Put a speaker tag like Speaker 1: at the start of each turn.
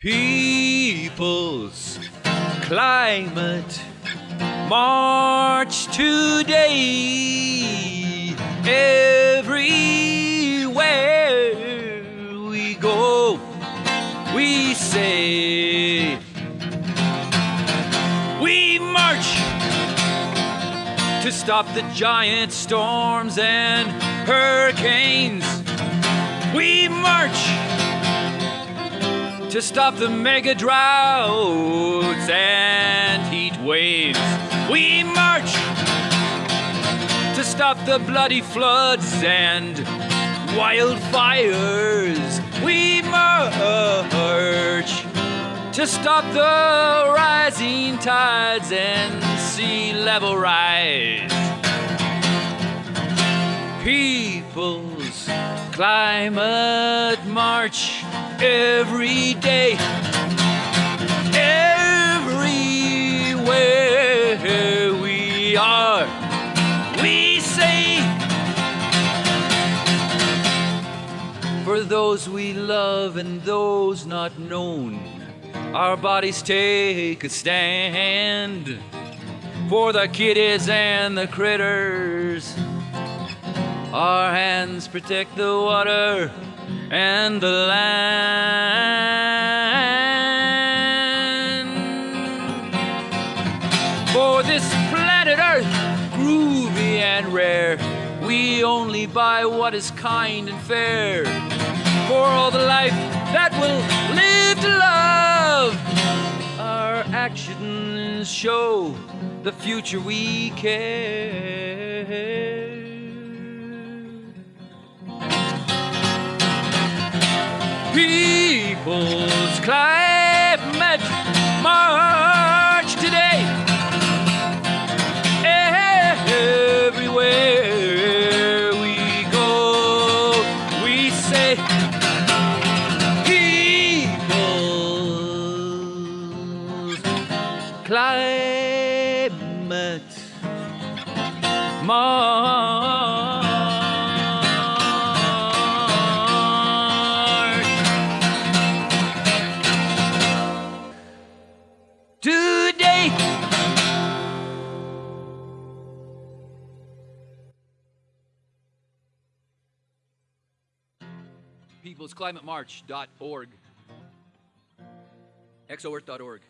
Speaker 1: People's climate march today. Everywhere we go, we say, We march to stop the giant storms and hurricanes. We march to stop the mega droughts and heat waves. We march to stop the bloody floods and wildfires. We march to stop the rising tides and sea level rise. People's climate march every day. Everywhere we are, we say, for those we love and those not known, our bodies take a stand. For the kiddies and the critters, our hands protect the water and the land. For this planet Earth, groovy and rare, we only buy what is kind and fair. For all the life that will live to love, our actions show the future we care. People's climate march today. Everywhere we go, we say, People's climate march. Peoplesclimatemarch.org. exoearth.org.